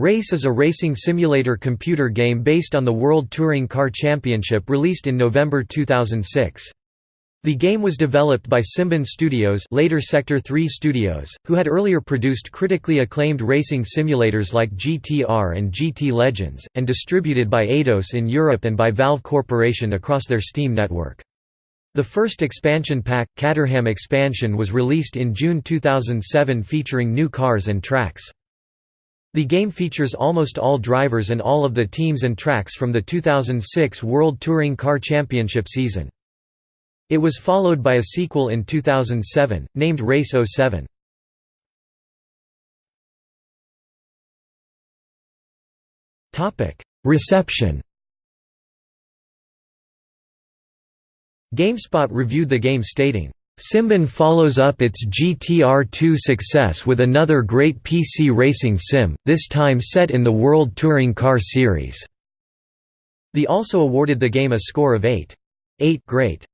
Race is a racing simulator computer game based on the World Touring Car Championship released in November 2006. The game was developed by Simbin Studios later Sector 3 Studios, who had earlier produced critically acclaimed racing simulators like GTR and GT Legends, and distributed by Eidos in Europe and by Valve Corporation across their Steam network. The first expansion pack, Caterham Expansion was released in June 2007 featuring new cars and tracks. The game features almost all drivers and all of the teams and tracks from the 2006 World Touring Car Championship season. It was followed by a sequel in 2007, named Race 07. Reception GameSpot reviewed the game stating, Simbin follows up its GTR2 success with another great PC racing sim, this time set in the World Touring Car Series. The also awarded the game a score of 8. 8 great.